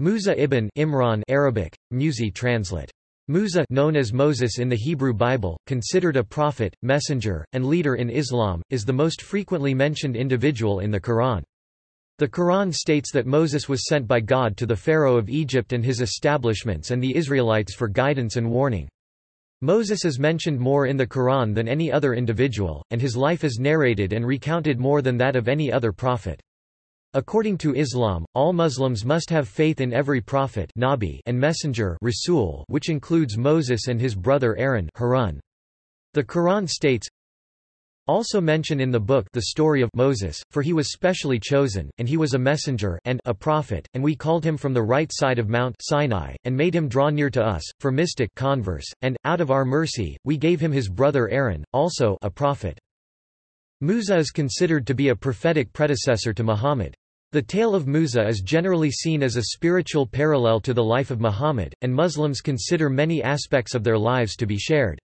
Musa ibn Imran Arabic, Musi translate. Musa known as Moses in the Hebrew Bible, considered a prophet, messenger, and leader in Islam, is the most frequently mentioned individual in the Quran. The Quran states that Moses was sent by God to the Pharaoh of Egypt and his establishments and the Israelites for guidance and warning. Moses is mentioned more in the Quran than any other individual, and his life is narrated and recounted more than that of any other prophet. According to Islam, all Muslims must have faith in every prophet Nabi and messenger Rasul which includes Moses and his brother Aaron Harun. The Quran states, also mention in the book the story of Moses, for he was specially chosen, and he was a messenger and a prophet, and we called him from the right side of Mount Sinai, and made him draw near to us, for mystic converse, and, out of our mercy, we gave him his brother Aaron, also a prophet. Musa is considered to be a prophetic predecessor to Muhammad. The tale of Musa is generally seen as a spiritual parallel to the life of Muhammad, and Muslims consider many aspects of their lives to be shared.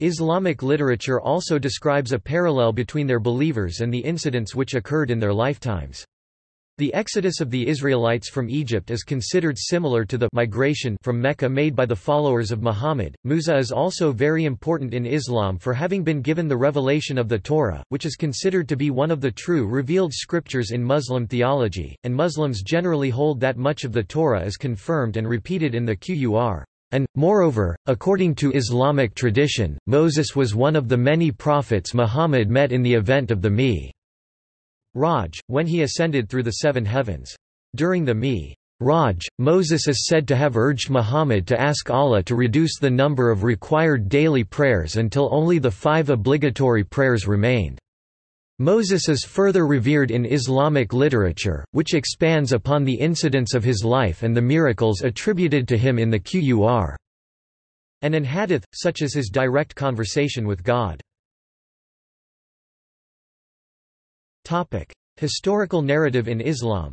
Islamic literature also describes a parallel between their believers and the incidents which occurred in their lifetimes. The exodus of the Israelites from Egypt is considered similar to the migration from Mecca made by the followers of Muhammad. Musa is also very important in Islam for having been given the revelation of the Torah, which is considered to be one of the true revealed scriptures in Muslim theology, and Muslims generally hold that much of the Torah is confirmed and repeated in the Qur'an. And, moreover, according to Islamic tradition, Moses was one of the many prophets Muhammad met in the event of the Mi. Raj, when he ascended through the seven heavens. During the Mi. Raj, Moses is said to have urged Muhammad to ask Allah to reduce the number of required daily prayers until only the five obligatory prayers remained. Moses is further revered in Islamic literature, which expands upon the incidents of his life and the miracles attributed to him in the Qur'an and in hadith, such as his direct conversation with God. Topic: Historical narrative in Islam.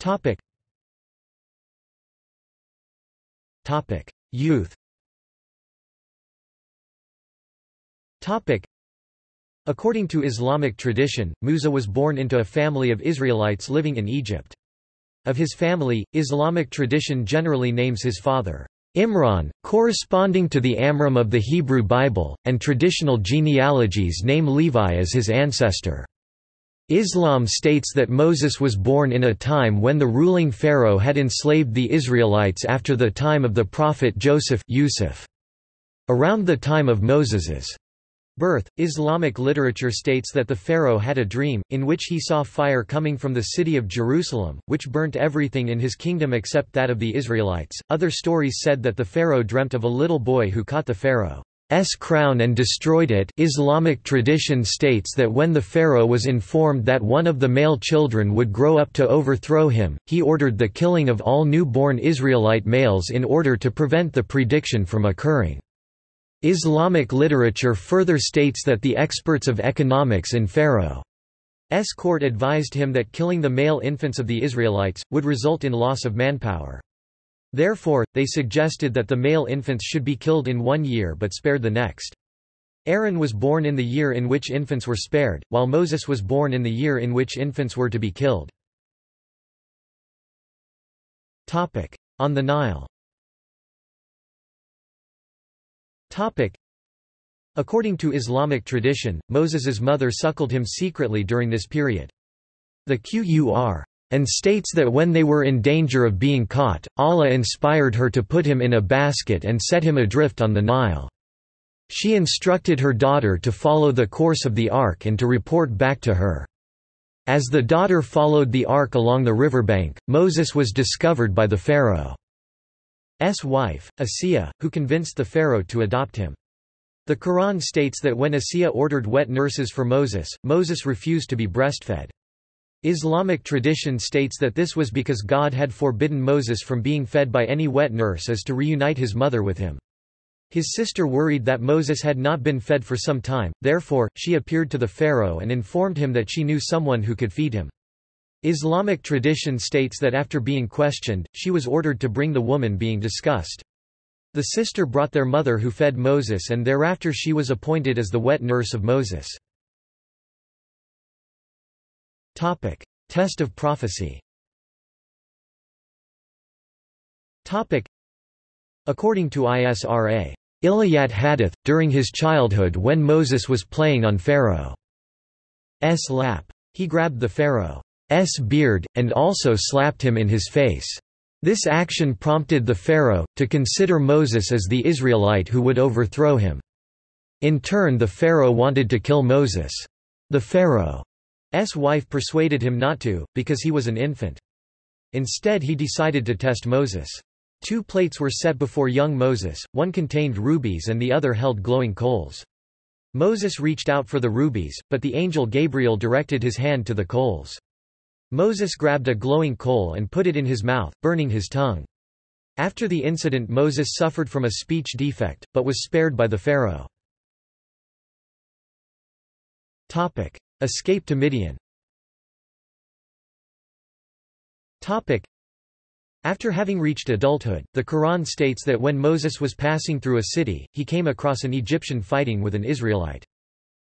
Topic. Topic: Youth. Topic. According to Islamic tradition, Musa was born into a family of Israelites living in Egypt. Of his family, Islamic tradition generally names his father Imran, corresponding to the Amram of the Hebrew Bible, and traditional genealogies name Levi as his ancestor. Islam states that Moses was born in a time when the ruling pharaoh had enslaved the Israelites after the time of the prophet Joseph Yusuf. Around the time of Moses's Birth Islamic literature states that the pharaoh had a dream, in which he saw fire coming from the city of Jerusalem, which burnt everything in his kingdom except that of the Israelites. Other stories said that the pharaoh dreamt of a little boy who caught the pharaoh's crown and destroyed it. Islamic tradition states that when the pharaoh was informed that one of the male children would grow up to overthrow him, he ordered the killing of all newborn Israelite males in order to prevent the prediction from occurring. Islamic literature further states that the experts of economics in Pharaoh's court advised him that killing the male infants of the Israelites, would result in loss of manpower. Therefore, they suggested that the male infants should be killed in one year but spared the next. Aaron was born in the year in which infants were spared, while Moses was born in the year in which infants were to be killed. On the Nile Topic. According to Islamic tradition, Moses's mother suckled him secretly during this period. The Qur and states that when they were in danger of being caught, Allah inspired her to put him in a basket and set him adrift on the Nile. She instructed her daughter to follow the course of the ark and to report back to her. As the daughter followed the ark along the riverbank, Moses was discovered by the Pharaoh. S wife, Asiya, who convinced the pharaoh to adopt him. The Quran states that when Asiya ordered wet nurses for Moses, Moses refused to be breastfed. Islamic tradition states that this was because God had forbidden Moses from being fed by any wet nurse as to reunite his mother with him. His sister worried that Moses had not been fed for some time, therefore, she appeared to the pharaoh and informed him that she knew someone who could feed him. Islamic tradition states that after being questioned, she was ordered to bring the woman being discussed. The sister brought their mother who fed Moses and thereafter she was appointed as the wet nurse of Moses. Topic. Test of prophecy Topic. According to ISRA. Ilayat Hadith, during his childhood when Moses was playing on Pharaoh's lap. He grabbed the Pharaoh's beard, and also slapped him in his face. This action prompted the Pharaoh, to consider Moses as the Israelite who would overthrow him. In turn the Pharaoh wanted to kill Moses. The Pharaoh's wife persuaded him not to, because he was an infant. Instead he decided to test Moses. Two plates were set before young Moses, one contained rubies and the other held glowing coals. Moses reached out for the rubies, but the angel Gabriel directed his hand to the coals. Moses grabbed a glowing coal and put it in his mouth, burning his tongue. After the incident Moses suffered from a speech defect, but was spared by the Pharaoh. Topic. Escape to Midian Topic. after having reached adulthood, the Quran states that when Moses was passing through a city, he came across an Egyptian fighting with an Israelite.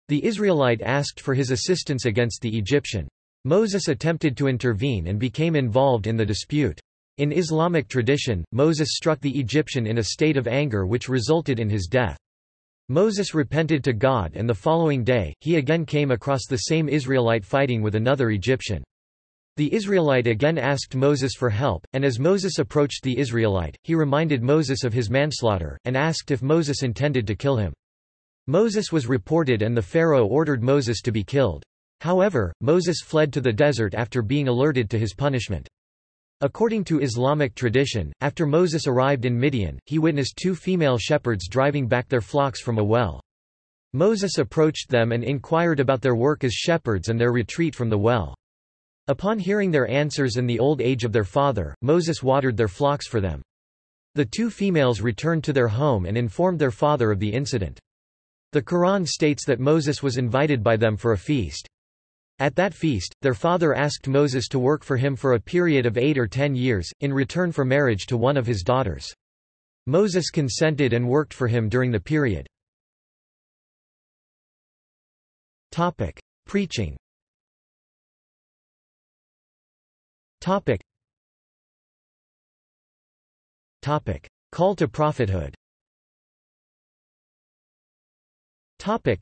The Israelite asked for his assistance against the Egyptian. Moses attempted to intervene and became involved in the dispute. In Islamic tradition, Moses struck the Egyptian in a state of anger which resulted in his death. Moses repented to God and the following day, he again came across the same Israelite fighting with another Egyptian. The Israelite again asked Moses for help, and as Moses approached the Israelite, he reminded Moses of his manslaughter, and asked if Moses intended to kill him. Moses was reported and the Pharaoh ordered Moses to be killed. However, Moses fled to the desert after being alerted to his punishment. According to Islamic tradition, after Moses arrived in Midian, he witnessed two female shepherds driving back their flocks from a well. Moses approached them and inquired about their work as shepherds and their retreat from the well. Upon hearing their answers and the old age of their father, Moses watered their flocks for them. The two females returned to their home and informed their father of the incident. The Quran states that Moses was invited by them for a feast. At that feast, their father asked Moses to work for him for a period of eight or ten years, in return for marriage to one of his daughters. Moses consented and worked for him during the period. Topic. Preaching Topic. Topic. Call to prophethood Topic.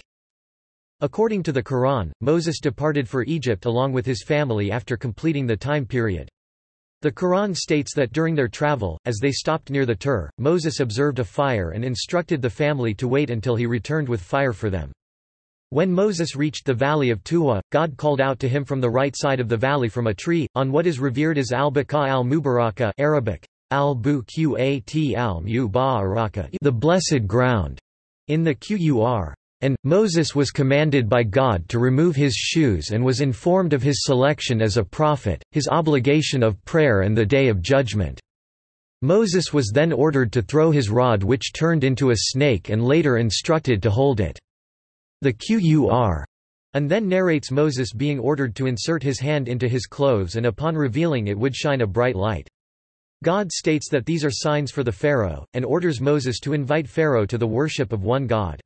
According to the Quran, Moses departed for Egypt along with his family after completing the time period. The Quran states that during their travel, as they stopped near the Tur, Moses observed a fire and instructed the family to wait until he returned with fire for them. When Moses reached the valley of Tuwa, God called out to him from the right side of the valley from a tree, on what is revered as al-Baqa al-Mubaraka Arabic, al Buqat al-Mubaraka the blessed ground, in the Qur. And, Moses was commanded by God to remove his shoes and was informed of his selection as a prophet, his obligation of prayer and the day of judgment. Moses was then ordered to throw his rod which turned into a snake and later instructed to hold it. The Qur and then narrates Moses being ordered to insert his hand into his clothes and upon revealing it would shine a bright light. God states that these are signs for the Pharaoh, and orders Moses to invite Pharaoh to the worship of one God.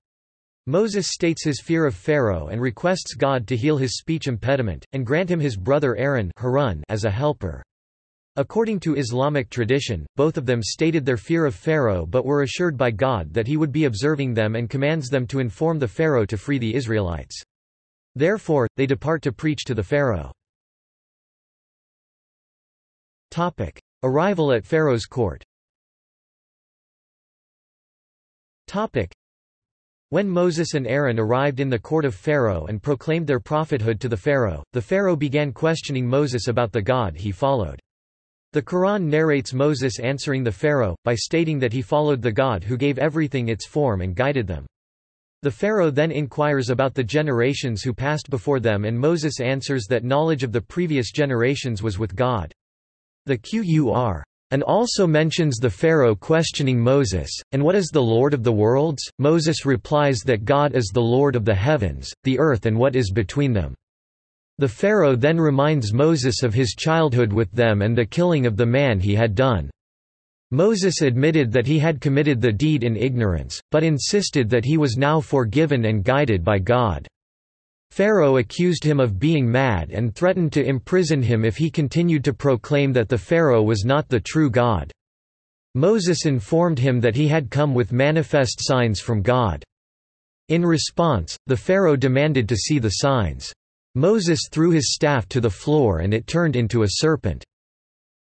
Moses states his fear of Pharaoh and requests God to heal his speech impediment, and grant him his brother Aaron as a helper. According to Islamic tradition, both of them stated their fear of Pharaoh but were assured by God that he would be observing them and commands them to inform the Pharaoh to free the Israelites. Therefore, they depart to preach to the Pharaoh. Topic. Arrival at Pharaoh's court when Moses and Aaron arrived in the court of Pharaoh and proclaimed their prophethood to the Pharaoh, the Pharaoh began questioning Moses about the God he followed. The Quran narrates Moses answering the Pharaoh, by stating that he followed the God who gave everything its form and guided them. The Pharaoh then inquires about the generations who passed before them and Moses answers that knowledge of the previous generations was with God. The Qur and also mentions the Pharaoh questioning Moses, and what is the Lord of the worlds? Moses replies that God is the Lord of the heavens, the earth and what is between them. The Pharaoh then reminds Moses of his childhood with them and the killing of the man he had done. Moses admitted that he had committed the deed in ignorance, but insisted that he was now forgiven and guided by God. Pharaoh accused him of being mad and threatened to imprison him if he continued to proclaim that the Pharaoh was not the true God. Moses informed him that he had come with manifest signs from God. In response, the Pharaoh demanded to see the signs. Moses threw his staff to the floor and it turned into a serpent.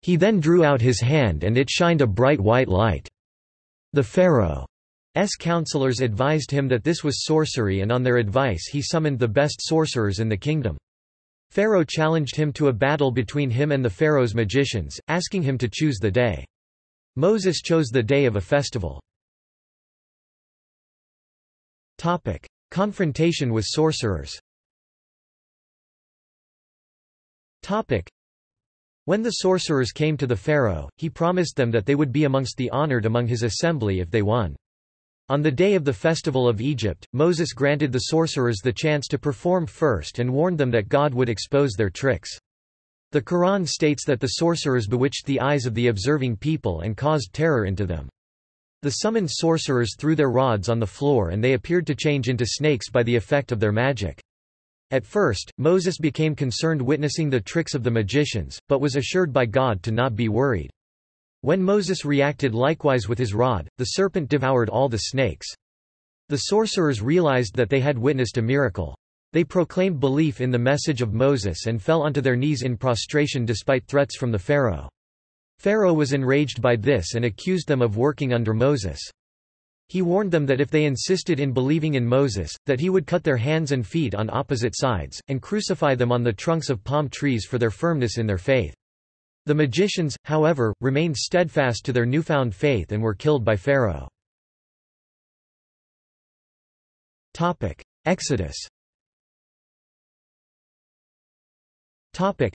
He then drew out his hand and it shined a bright white light. The Pharaoh's counselors advised him that this was sorcery and on their advice he summoned the best sorcerers in the kingdom. Pharaoh challenged him to a battle between him and the Pharaoh's magicians, asking him to choose the day. Moses chose the day of a festival. Topic: Confrontation with sorcerers. Topic: When the sorcerers came to the Pharaoh, he promised them that they would be amongst the honored among his assembly if they won. On the day of the festival of Egypt, Moses granted the sorcerers the chance to perform first and warned them that God would expose their tricks. The Quran states that the sorcerers bewitched the eyes of the observing people and caused terror into them. The summoned sorcerers threw their rods on the floor and they appeared to change into snakes by the effect of their magic. At first, Moses became concerned witnessing the tricks of the magicians, but was assured by God to not be worried. When Moses reacted likewise with his rod, the serpent devoured all the snakes. The sorcerers realized that they had witnessed a miracle. They proclaimed belief in the message of Moses and fell onto their knees in prostration despite threats from the Pharaoh. Pharaoh was enraged by this and accused them of working under Moses. He warned them that if they insisted in believing in Moses, that he would cut their hands and feet on opposite sides, and crucify them on the trunks of palm trees for their firmness in their faith. The magicians, however, remained steadfast to their newfound faith and were killed by Pharaoh. Exodus Topic.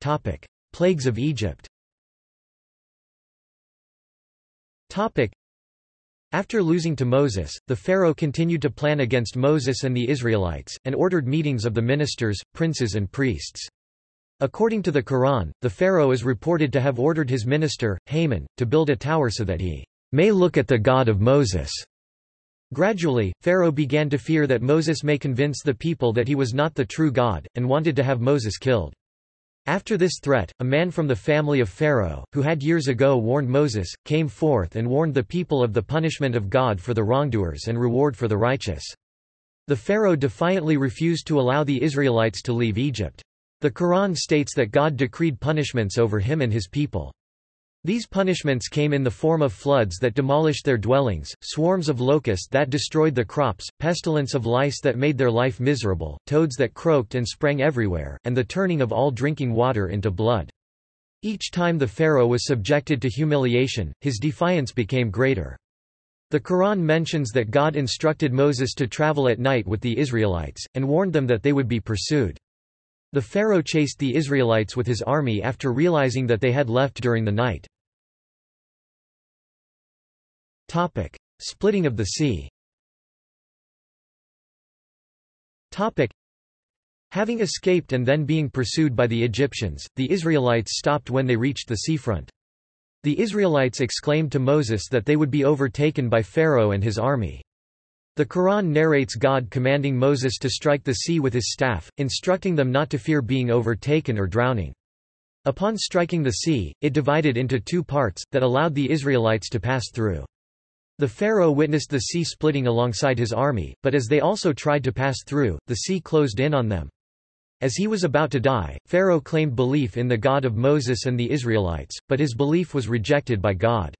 Topic. Plagues of Egypt Topic. After losing to Moses, the Pharaoh continued to plan against Moses and the Israelites, and ordered meetings of the ministers, princes and priests. According to the Quran, the Pharaoh is reported to have ordered his minister, Haman, to build a tower so that he may look at the God of Moses. Gradually, Pharaoh began to fear that Moses may convince the people that he was not the true God, and wanted to have Moses killed. After this threat, a man from the family of Pharaoh, who had years ago warned Moses, came forth and warned the people of the punishment of God for the wrongdoers and reward for the righteous. The Pharaoh defiantly refused to allow the Israelites to leave Egypt. The Quran states that God decreed punishments over him and his people. These punishments came in the form of floods that demolished their dwellings, swarms of locusts that destroyed the crops, pestilence of lice that made their life miserable, toads that croaked and sprang everywhere, and the turning of all drinking water into blood. Each time the Pharaoh was subjected to humiliation, his defiance became greater. The Quran mentions that God instructed Moses to travel at night with the Israelites, and warned them that they would be pursued. The Pharaoh chased the Israelites with his army after realizing that they had left during the night. Topic. Splitting of the sea Topic. Having escaped and then being pursued by the Egyptians, the Israelites stopped when they reached the seafront. The Israelites exclaimed to Moses that they would be overtaken by Pharaoh and his army. The Quran narrates God commanding Moses to strike the sea with his staff, instructing them not to fear being overtaken or drowning. Upon striking the sea, it divided into two parts, that allowed the Israelites to pass through. The pharaoh witnessed the sea splitting alongside his army, but as they also tried to pass through, the sea closed in on them. As he was about to die, Pharaoh claimed belief in the God of Moses and the Israelites, but his belief was rejected by God.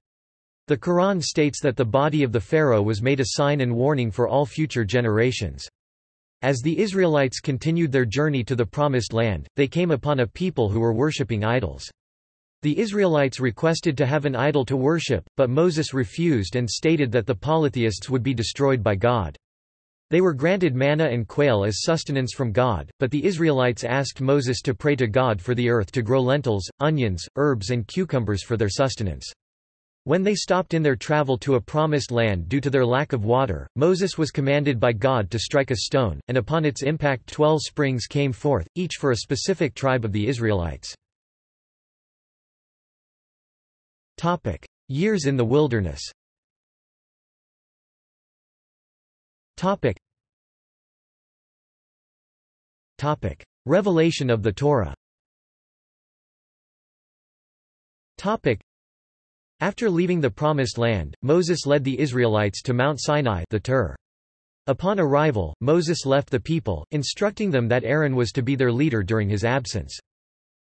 The Quran states that the body of the Pharaoh was made a sign and warning for all future generations. As the Israelites continued their journey to the Promised Land, they came upon a people who were worshipping idols. The Israelites requested to have an idol to worship, but Moses refused and stated that the polytheists would be destroyed by God. They were granted manna and quail as sustenance from God, but the Israelites asked Moses to pray to God for the earth to grow lentils, onions, herbs and cucumbers for their sustenance. When they stopped in their travel to a promised land due to their lack of water, Moses was commanded by God to strike a stone, and upon its impact twelve springs came forth, each for a specific tribe of the Israelites. Topic: Years in the wilderness. Topic. Topic. Revelation of the Torah Topic. After leaving the Promised Land, Moses led the Israelites to Mount Sinai the Tur. Upon arrival, Moses left the people, instructing them that Aaron was to be their leader during his absence.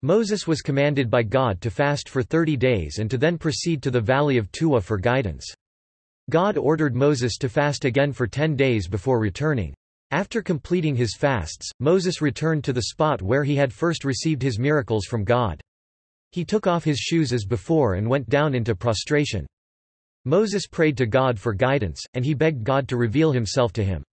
Moses was commanded by God to fast for thirty days and to then proceed to the valley of Tuwa for guidance. God ordered Moses to fast again for ten days before returning. After completing his fasts, Moses returned to the spot where he had first received his miracles from God. He took off his shoes as before and went down into prostration. Moses prayed to God for guidance, and he begged God to reveal himself to him.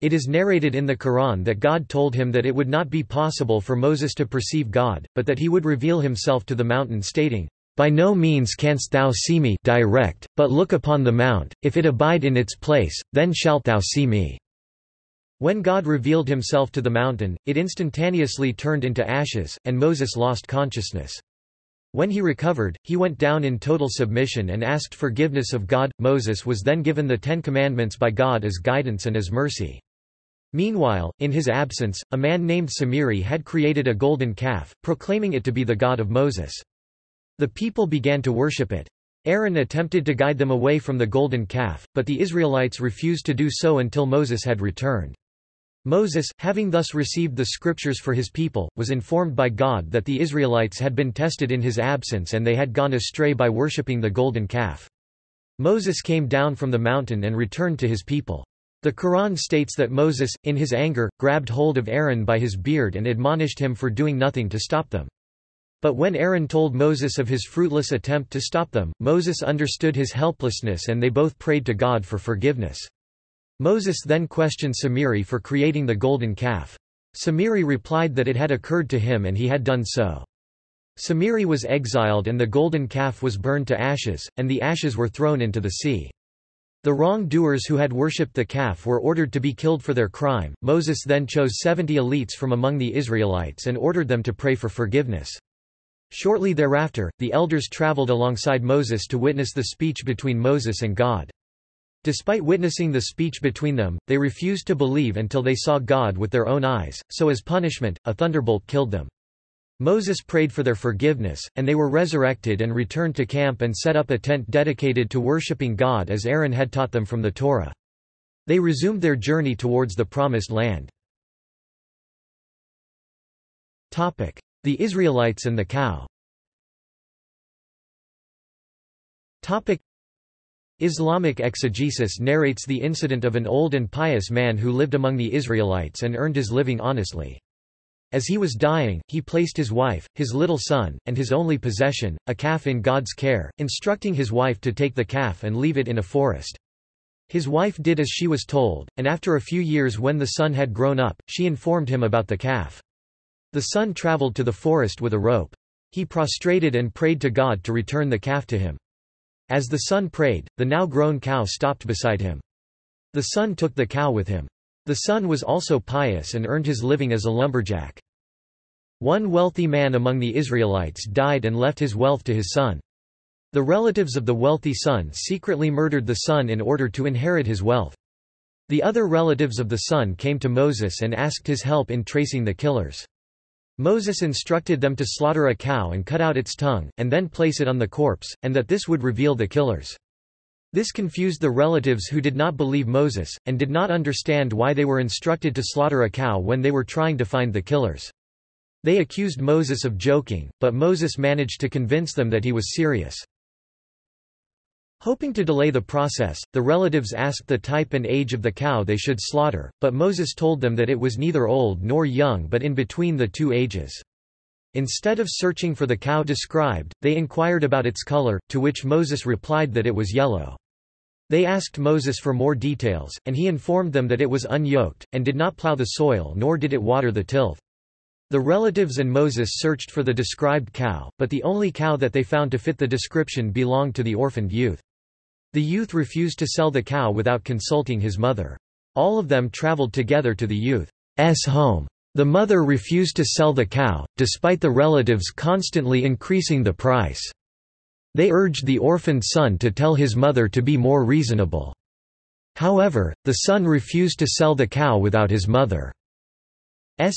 It is narrated in the Quran that God told him that it would not be possible for Moses to perceive God, but that he would reveal himself to the mountain stating, by no means canst thou see me direct, but look upon the mount, if it abide in its place, then shalt thou see me." When God revealed himself to the mountain, it instantaneously turned into ashes, and Moses lost consciousness. When he recovered, he went down in total submission and asked forgiveness of God. Moses was then given the Ten Commandments by God as guidance and as mercy. Meanwhile, in his absence, a man named Samiri had created a golden calf, proclaiming it to be the God of Moses. The people began to worship it. Aaron attempted to guide them away from the golden calf, but the Israelites refused to do so until Moses had returned. Moses, having thus received the scriptures for his people, was informed by God that the Israelites had been tested in his absence and they had gone astray by worshipping the golden calf. Moses came down from the mountain and returned to his people. The Quran states that Moses, in his anger, grabbed hold of Aaron by his beard and admonished him for doing nothing to stop them. But when Aaron told Moses of his fruitless attempt to stop them, Moses understood his helplessness and they both prayed to God for forgiveness. Moses then questioned Samiri for creating the golden calf. Samiri replied that it had occurred to him and he had done so. Samiri was exiled and the golden calf was burned to ashes, and the ashes were thrown into the sea. The wrongdoers who had worshipped the calf were ordered to be killed for their crime. Moses then chose seventy elites from among the Israelites and ordered them to pray for forgiveness. Shortly thereafter, the elders traveled alongside Moses to witness the speech between Moses and God. Despite witnessing the speech between them, they refused to believe until they saw God with their own eyes, so as punishment, a thunderbolt killed them. Moses prayed for their forgiveness, and they were resurrected and returned to camp and set up a tent dedicated to worshipping God as Aaron had taught them from the Torah. They resumed their journey towards the Promised Land. The Israelites and the cow Islamic exegesis narrates the incident of an old and pious man who lived among the Israelites and earned his living honestly. As he was dying, he placed his wife, his little son, and his only possession, a calf in God's care, instructing his wife to take the calf and leave it in a forest. His wife did as she was told, and after a few years when the son had grown up, she informed him about the calf. The son traveled to the forest with a rope. He prostrated and prayed to God to return the calf to him. As the son prayed, the now grown cow stopped beside him. The son took the cow with him. The son was also pious and earned his living as a lumberjack. One wealthy man among the Israelites died and left his wealth to his son. The relatives of the wealthy son secretly murdered the son in order to inherit his wealth. The other relatives of the son came to Moses and asked his help in tracing the killers. Moses instructed them to slaughter a cow and cut out its tongue, and then place it on the corpse, and that this would reveal the killers. This confused the relatives who did not believe Moses, and did not understand why they were instructed to slaughter a cow when they were trying to find the killers. They accused Moses of joking, but Moses managed to convince them that he was serious. Hoping to delay the process, the relatives asked the type and age of the cow they should slaughter, but Moses told them that it was neither old nor young but in between the two ages. Instead of searching for the cow described, they inquired about its color, to which Moses replied that it was yellow. They asked Moses for more details, and he informed them that it was unyoked, and did not plow the soil nor did it water the tilth. The relatives and Moses searched for the described cow, but the only cow that they found to fit the description belonged to the orphaned youth. The youth refused to sell the cow without consulting his mother. All of them traveled together to the youth's home. The mother refused to sell the cow, despite the relatives constantly increasing the price. They urged the orphaned son to tell his mother to be more reasonable. However, the son refused to sell the cow without his mother's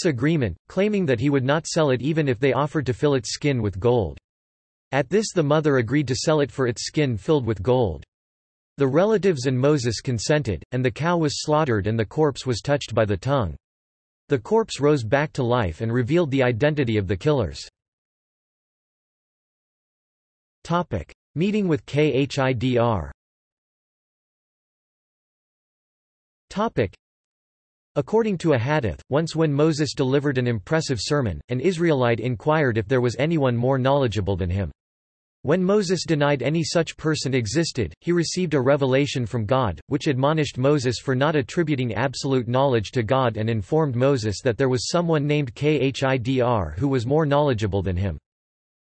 agreement, claiming that he would not sell it even if they offered to fill its skin with gold. At this the mother agreed to sell it for its skin filled with gold. The relatives and Moses consented, and the cow was slaughtered and the corpse was touched by the tongue. The corpse rose back to life and revealed the identity of the killers. Topic. Meeting with Khidr Topic. According to a hadith, once when Moses delivered an impressive sermon, an Israelite inquired if there was anyone more knowledgeable than him. When Moses denied any such person existed, he received a revelation from God, which admonished Moses for not attributing absolute knowledge to God and informed Moses that there was someone named Khidr who was more knowledgeable than him.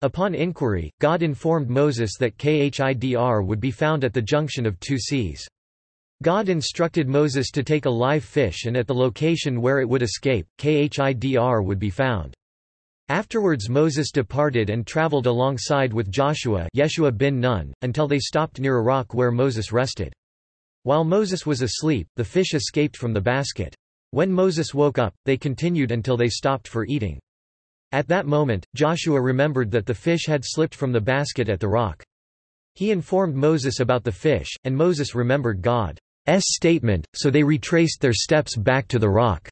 Upon inquiry, God informed Moses that Khidr would be found at the junction of two seas. God instructed Moses to take a live fish and at the location where it would escape, Khidr would be found. Afterwards Moses departed and traveled alongside with Joshua Yeshua bin Nun, until they stopped near a rock where Moses rested. While Moses was asleep, the fish escaped from the basket. When Moses woke up, they continued until they stopped for eating. At that moment, Joshua remembered that the fish had slipped from the basket at the rock. He informed Moses about the fish, and Moses remembered God's statement, so they retraced their steps back to the rock.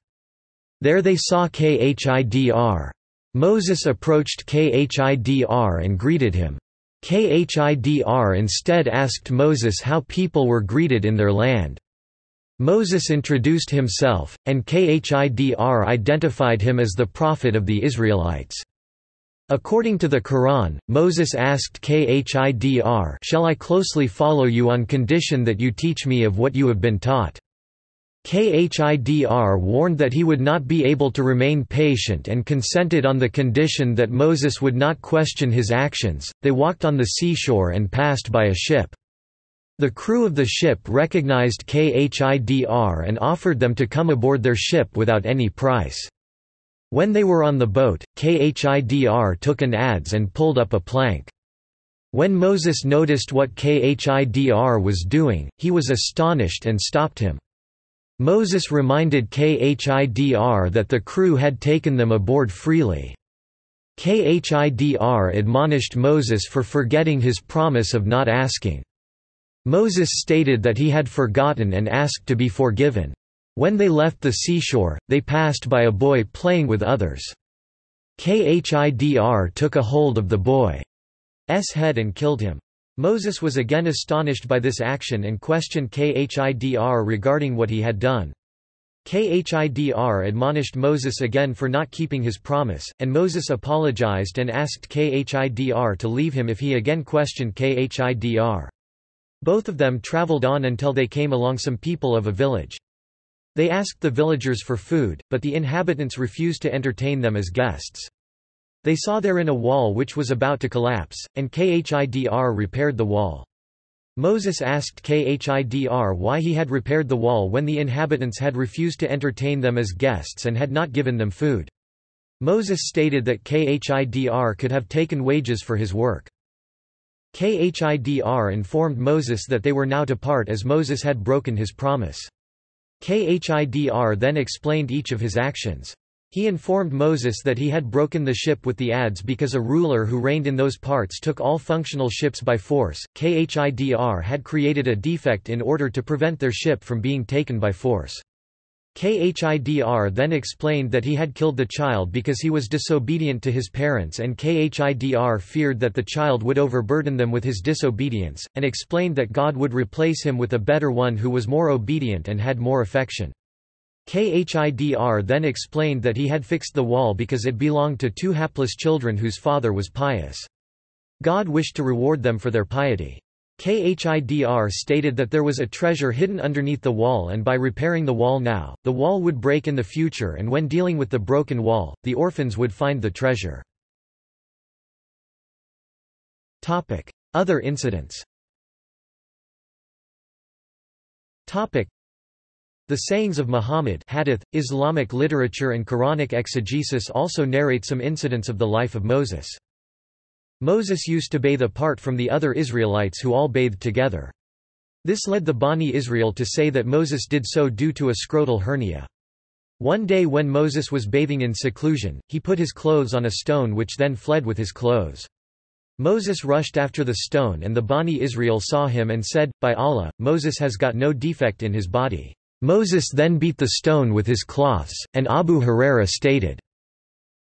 There they saw Khidr. Moses approached Khidr and greeted him. Khidr instead asked Moses how people were greeted in their land. Moses introduced himself, and Khidr identified him as the prophet of the Israelites. According to the Quran, Moses asked Khidr Shall I closely follow you on condition that you teach me of what you have been taught? Khidr warned that he would not be able to remain patient and consented on the condition that Moses would not question his actions. They walked on the seashore and passed by a ship. The crew of the ship recognized Khidr and offered them to come aboard their ship without any price. When they were on the boat, Khidr took an adze and pulled up a plank. When Moses noticed what Khidr was doing, he was astonished and stopped him. Moses reminded Khidr that the crew had taken them aboard freely. Khidr admonished Moses for forgetting his promise of not asking. Moses stated that he had forgotten and asked to be forgiven. When they left the seashore, they passed by a boy playing with others. Khidr took a hold of the boy's head and killed him. Moses was again astonished by this action and questioned Khidr regarding what he had done. Khidr admonished Moses again for not keeping his promise, and Moses apologized and asked Khidr to leave him if he again questioned Khidr. Both of them traveled on until they came along some people of a village. They asked the villagers for food, but the inhabitants refused to entertain them as guests. They saw therein a wall which was about to collapse, and Khidr repaired the wall. Moses asked Khidr why he had repaired the wall when the inhabitants had refused to entertain them as guests and had not given them food. Moses stated that Khidr could have taken wages for his work. Khidr informed Moses that they were now to part as Moses had broken his promise. Khidr then explained each of his actions. He informed Moses that he had broken the ship with the adze because a ruler who reigned in those parts took all functional ships by force. Khidr had created a defect in order to prevent their ship from being taken by force. Khidr then explained that he had killed the child because he was disobedient to his parents and Khidr feared that the child would overburden them with his disobedience, and explained that God would replace him with a better one who was more obedient and had more affection. Khidr then explained that he had fixed the wall because it belonged to two hapless children whose father was pious. God wished to reward them for their piety. Khidr stated that there was a treasure hidden underneath the wall and by repairing the wall now, the wall would break in the future and when dealing with the broken wall, the orphans would find the treasure. Other incidents the sayings of Muhammad hadith, Islamic literature and Quranic exegesis also narrate some incidents of the life of Moses. Moses used to bathe apart from the other Israelites who all bathed together. This led the Bani Israel to say that Moses did so due to a scrotal hernia. One day when Moses was bathing in seclusion, he put his clothes on a stone which then fled with his clothes. Moses rushed after the stone and the Bani Israel saw him and said, By Allah, Moses has got no defect in his body. Moses then beat the stone with his cloths, and Abu Huraira stated,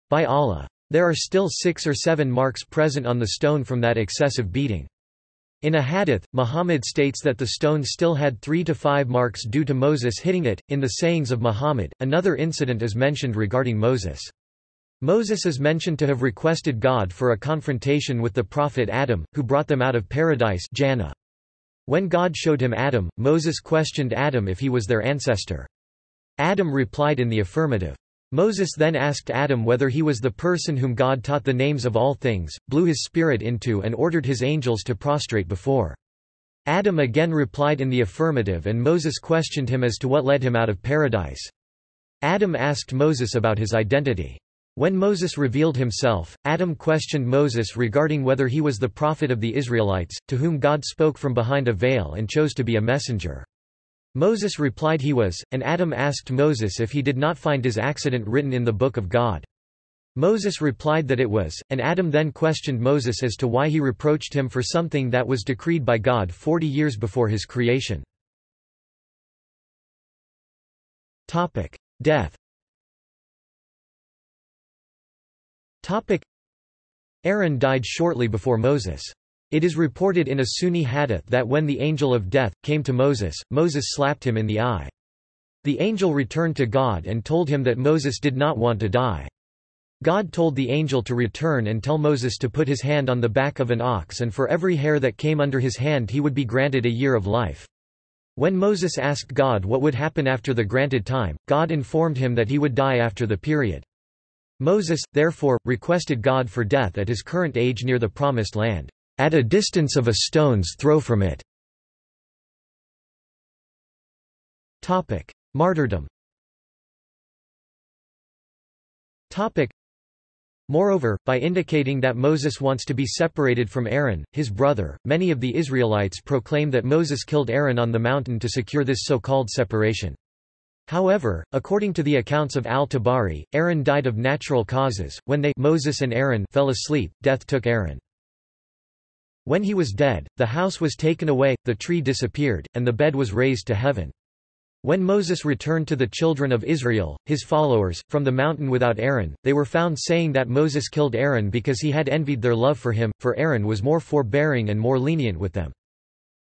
By Allah. There are still six or seven marks present on the stone from that excessive beating. In a hadith, Muhammad states that the stone still had three to five marks due to Moses hitting it. In the sayings of Muhammad, another incident is mentioned regarding Moses. Moses is mentioned to have requested God for a confrontation with the prophet Adam, who brought them out of paradise Jannah. When God showed him Adam, Moses questioned Adam if he was their ancestor. Adam replied in the affirmative. Moses then asked Adam whether he was the person whom God taught the names of all things, blew his spirit into and ordered his angels to prostrate before. Adam again replied in the affirmative and Moses questioned him as to what led him out of paradise. Adam asked Moses about his identity. When Moses revealed himself, Adam questioned Moses regarding whether he was the prophet of the Israelites, to whom God spoke from behind a veil and chose to be a messenger. Moses replied he was, and Adam asked Moses if he did not find his accident written in the Book of God. Moses replied that it was, and Adam then questioned Moses as to why he reproached him for something that was decreed by God forty years before his creation. Death Aaron died shortly before Moses. It is reported in a Sunni hadith that when the angel of death, came to Moses, Moses slapped him in the eye. The angel returned to God and told him that Moses did not want to die. God told the angel to return and tell Moses to put his hand on the back of an ox and for every hair that came under his hand he would be granted a year of life. When Moses asked God what would happen after the granted time, God informed him that he would die after the period. Moses, therefore, requested God for death at his current age near the Promised Land at a distance of a stone's throw from it. Martyrdom Moreover, by indicating that Moses wants to be separated from Aaron, his brother, many of the Israelites proclaim that Moses killed Aaron on the mountain to secure this so-called separation. However, according to the accounts of al-Tabari, Aaron died of natural causes. When they Moses and Aaron fell asleep, death took Aaron. When he was dead, the house was taken away, the tree disappeared, and the bed was raised to heaven. When Moses returned to the children of Israel, his followers, from the mountain without Aaron, they were found saying that Moses killed Aaron because he had envied their love for him, for Aaron was more forbearing and more lenient with them.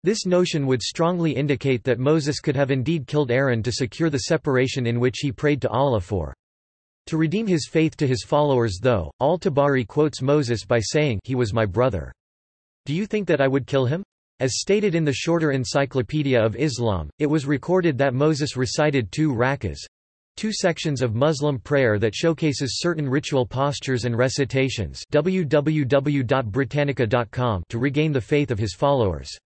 This notion would strongly indicate that Moses could have indeed killed Aaron to secure the separation in which he prayed to Allah for. To redeem his faith to his followers though, al-Tabari quotes Moses by saying he was my brother. Do you think that I would kill him? As stated in the shorter Encyclopedia of Islam, it was recorded that Moses recited two rakas, two sections of Muslim prayer that showcases certain ritual postures and recitations www.britannica.com to regain the faith of his followers.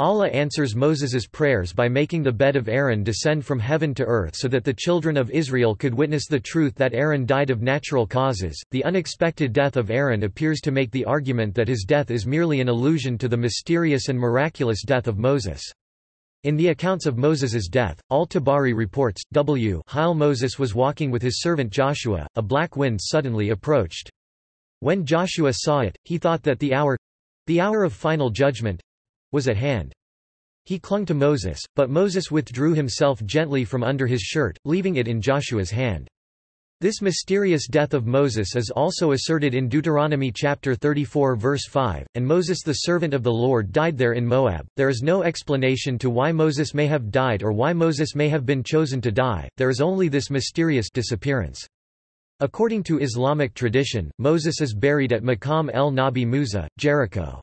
Allah answers Moses's prayers by making the bed of Aaron descend from heaven to earth so that the children of Israel could witness the truth that Aaron died of natural causes. The unexpected death of Aaron appears to make the argument that his death is merely an allusion to the mysterious and miraculous death of Moses. In the accounts of Moses's death, Al-Tabari reports, W while Moses was walking with his servant Joshua, a black wind suddenly approached. When Joshua saw it, he thought that the hour—the hour of final judgment, was at hand. He clung to Moses, but Moses withdrew himself gently from under his shirt, leaving it in Joshua's hand. This mysterious death of Moses is also asserted in Deuteronomy chapter 34 verse 5, and Moses the servant of the Lord died there in Moab. There is no explanation to why Moses may have died or why Moses may have been chosen to die, there is only this mysterious disappearance. According to Islamic tradition, Moses is buried at Maqam el-Nabi Musa, Jericho.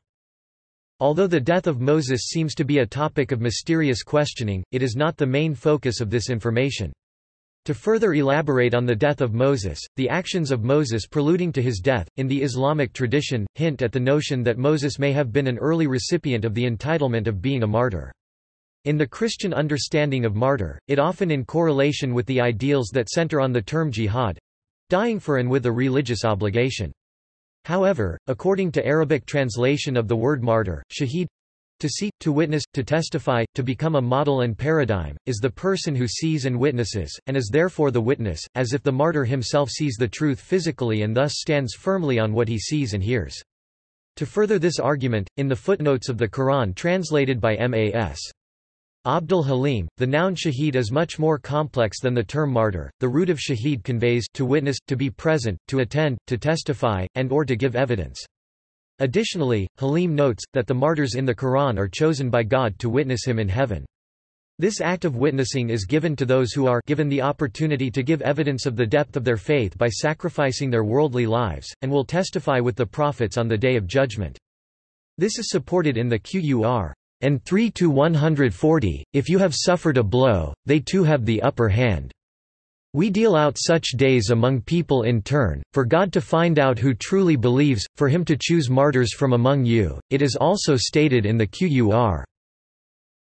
Although the death of Moses seems to be a topic of mysterious questioning, it is not the main focus of this information. To further elaborate on the death of Moses, the actions of Moses preluding to his death, in the Islamic tradition, hint at the notion that Moses may have been an early recipient of the entitlement of being a martyr. In the Christian understanding of martyr, it often in correlation with the ideals that center on the term jihad—dying for and with a religious obligation. However, according to Arabic translation of the word martyr, shaheed To see, to witness, to testify, to become a model and paradigm, is the person who sees and witnesses, and is therefore the witness, as if the martyr himself sees the truth physically and thus stands firmly on what he sees and hears. To further this argument, in the footnotes of the Quran translated by M.A.S. Abdul Halim, the noun shahid is much more complex than the term martyr. The root of shahid conveys to witness, to be present, to attend, to testify, and or to give evidence. Additionally, Halim notes, that the martyrs in the Quran are chosen by God to witness him in heaven. This act of witnessing is given to those who are given the opportunity to give evidence of the depth of their faith by sacrificing their worldly lives, and will testify with the prophets on the Day of Judgment. This is supported in the Qur. And 3 to 140, if you have suffered a blow, they too have the upper hand. We deal out such days among people in turn, for God to find out who truly believes, for him to choose martyrs from among you. It is also stated in the Qur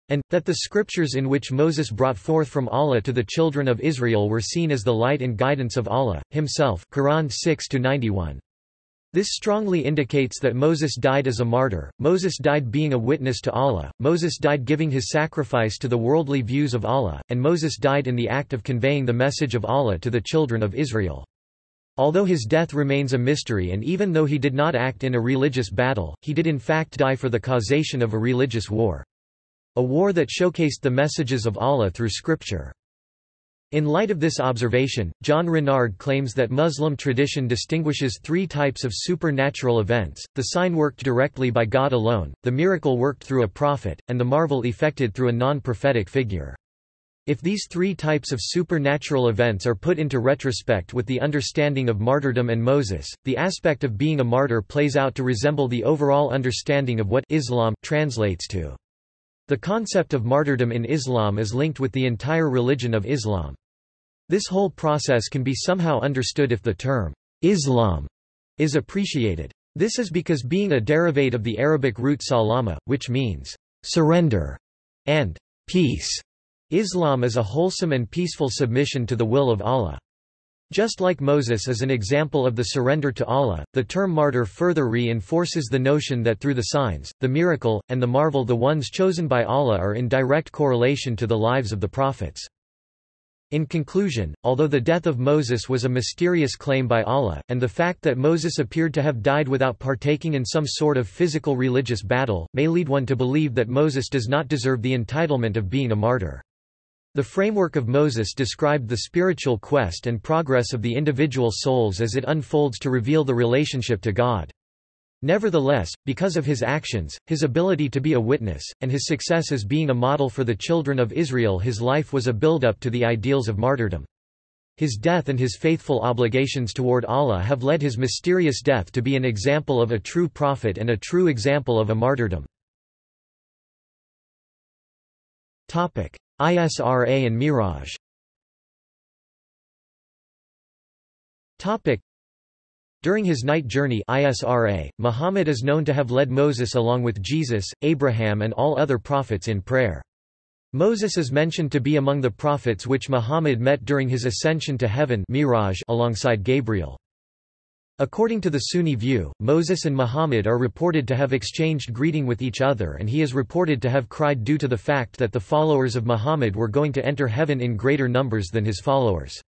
and, that the scriptures in which Moses brought forth from Allah to the children of Israel were seen as the light and guidance of Allah, himself Quran 6 91. This strongly indicates that Moses died as a martyr, Moses died being a witness to Allah, Moses died giving his sacrifice to the worldly views of Allah, and Moses died in the act of conveying the message of Allah to the children of Israel. Although his death remains a mystery and even though he did not act in a religious battle, he did in fact die for the causation of a religious war. A war that showcased the messages of Allah through scripture. In light of this observation, John Renard claims that Muslim tradition distinguishes three types of supernatural events, the sign worked directly by God alone, the miracle worked through a prophet, and the marvel effected through a non-prophetic figure. If these three types of supernatural events are put into retrospect with the understanding of martyrdom and Moses, the aspect of being a martyr plays out to resemble the overall understanding of what Islam translates to. The concept of martyrdom in Islam is linked with the entire religion of Islam. This whole process can be somehow understood if the term Islam is appreciated. This is because being a derivate of the Arabic root salama, which means surrender and peace, Islam is a wholesome and peaceful submission to the will of Allah. Just like Moses is an example of the surrender to Allah, the term martyr further reinforces the notion that through the signs, the miracle, and the marvel the ones chosen by Allah are in direct correlation to the lives of the prophets. In conclusion, although the death of Moses was a mysterious claim by Allah, and the fact that Moses appeared to have died without partaking in some sort of physical religious battle, may lead one to believe that Moses does not deserve the entitlement of being a martyr. The framework of Moses described the spiritual quest and progress of the individual souls as it unfolds to reveal the relationship to God. Nevertheless, because of his actions, his ability to be a witness, and his success as being a model for the children of Israel his life was a build-up to the ideals of martyrdom. His death and his faithful obligations toward Allah have led his mysterious death to be an example of a true prophet and a true example of a martyrdom. Isra and Miraj During his night journey Isra, Muhammad is known to have led Moses along with Jesus, Abraham and all other prophets in prayer. Moses is mentioned to be among the prophets which Muhammad met during his ascension to heaven Miraj alongside Gabriel. According to the Sunni view, Moses and Muhammad are reported to have exchanged greeting with each other and he is reported to have cried due to the fact that the followers of Muhammad were going to enter heaven in greater numbers than his followers.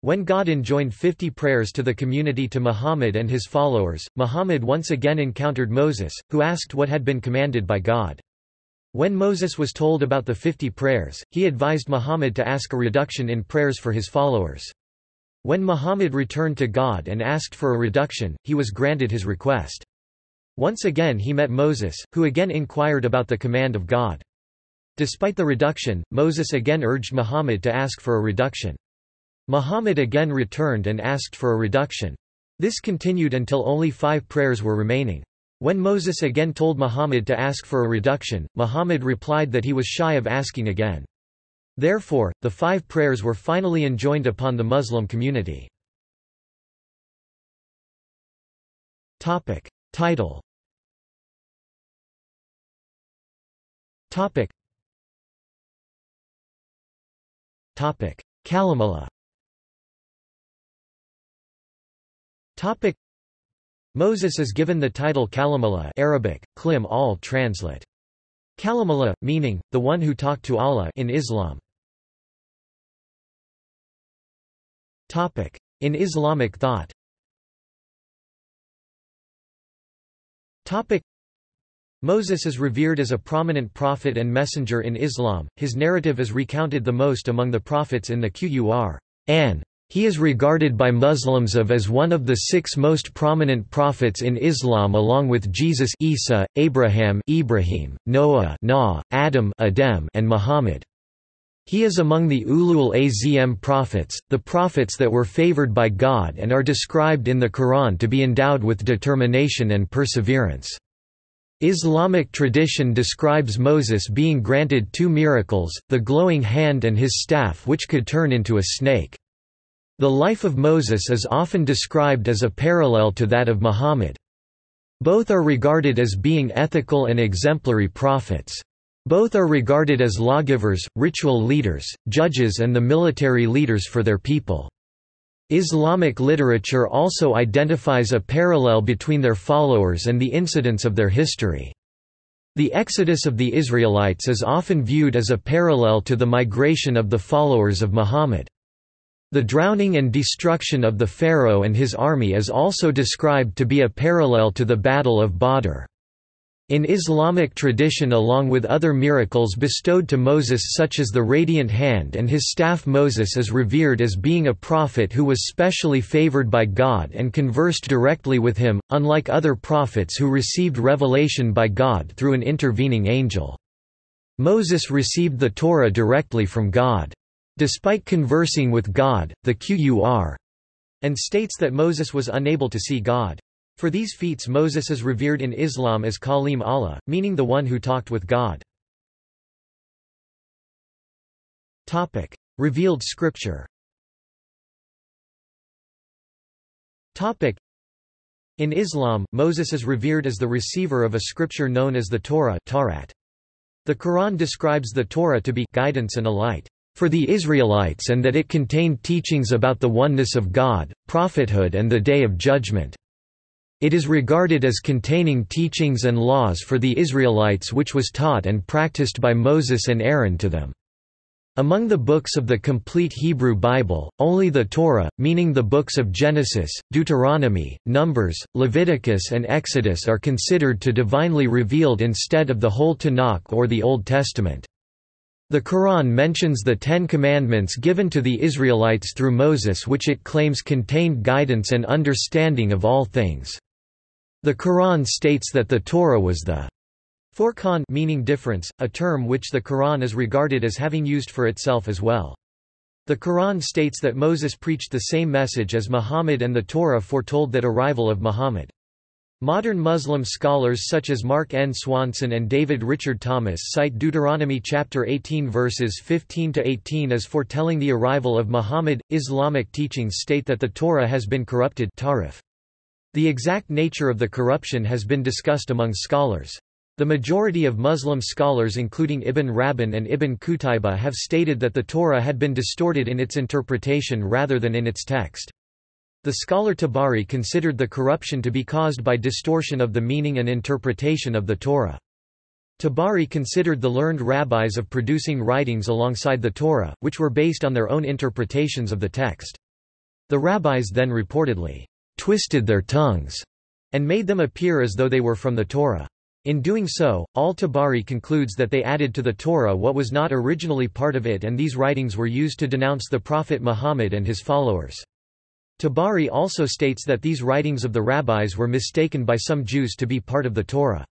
When God enjoined 50 prayers to the community to Muhammad and his followers, Muhammad once again encountered Moses, who asked what had been commanded by God. When Moses was told about the 50 prayers, he advised Muhammad to ask a reduction in prayers for his followers. When Muhammad returned to God and asked for a reduction, he was granted his request. Once again he met Moses, who again inquired about the command of God. Despite the reduction, Moses again urged Muhammad to ask for a reduction. Muhammad again returned and asked for a reduction. This continued until only five prayers were remaining. When Moses again told Muhammad to ask for a reduction, Muhammad replied that he was shy of asking again. Therefore, the five prayers were finally enjoined upon the Muslim community. Topic. Title Topic. Topic. Kalimullah Topic. Moses is given the title Kalimullah Arabic, Klim al translate. Kalimullah, meaning, the one who talked to Allah in Islam. In Islamic thought Moses is revered as a prominent prophet and messenger in Islam, his narrative is recounted the most among the prophets in the Qur'an. He is regarded by Muslims of as one of the six most prominent prophets in Islam along with Jesus Isa, Abraham Ibrahim, Noah Noah, Adam Adem, and Muhammad. He is among the Ulul Azm prophets, the prophets that were favored by God and are described in the Quran to be endowed with determination and perseverance. Islamic tradition describes Moses being granted two miracles, the glowing hand and his staff which could turn into a snake. The life of Moses is often described as a parallel to that of Muhammad. Both are regarded as being ethical and exemplary prophets. Both are regarded as lawgivers, ritual leaders, judges and the military leaders for their people. Islamic literature also identifies a parallel between their followers and the incidents of their history. The exodus of the Israelites is often viewed as a parallel to the migration of the followers of Muhammad. The drowning and destruction of the pharaoh and his army is also described to be a parallel to the Battle of Badr. In Islamic tradition along with other miracles bestowed to Moses such as the radiant hand and his staff Moses is revered as being a prophet who was specially favored by God and conversed directly with him, unlike other prophets who received revelation by God through an intervening angel. Moses received the Torah directly from God. Despite conversing with God, the Qur and states that Moses was unable to see God. For these feats Moses is revered in Islam as Kalim Allah, meaning the one who talked with God. Topic. Revealed scripture Topic. in Islam, Moses is revered as the receiver of a scripture known as the Torah The Quran describes the Torah to be guidance and a light for the Israelites and that it contained teachings about the oneness of God, prophethood and the Day of Judgment. It is regarded as containing teachings and laws for the Israelites which was taught and practiced by Moses and Aaron to them. Among the books of the complete Hebrew Bible, only the Torah, meaning the books of Genesis, Deuteronomy, Numbers, Leviticus and Exodus are considered to divinely revealed instead of the whole Tanakh or the Old Testament. The Quran mentions the Ten Commandments given to the Israelites through Moses which it claims contained guidance and understanding of all things. The Quran states that the Torah was the Furqan meaning difference, a term which the Quran is regarded as having used for itself as well. The Quran states that Moses preached the same message as Muhammad and the Torah foretold that arrival of Muhammad. Modern Muslim scholars such as Mark N. Swanson and David Richard Thomas cite Deuteronomy chapter 18 verses 15 to 18 as foretelling the arrival of Muhammad. Islamic teachings state that the Torah has been corrupted. Tahrif. The exact nature of the corruption has been discussed among scholars. The majority of Muslim scholars including Ibn Rabban and Ibn Qutayba have stated that the Torah had been distorted in its interpretation rather than in its text. The scholar Tabari considered the corruption to be caused by distortion of the meaning and interpretation of the Torah. Tabari considered the learned rabbis of producing writings alongside the Torah, which were based on their own interpretations of the text. The rabbis then reportedly twisted their tongues, and made them appear as though they were from the Torah. In doing so, al-Tabari concludes that they added to the Torah what was not originally part of it and these writings were used to denounce the Prophet Muhammad and his followers. Tabari also states that these writings of the rabbis were mistaken by some Jews to be part of the Torah.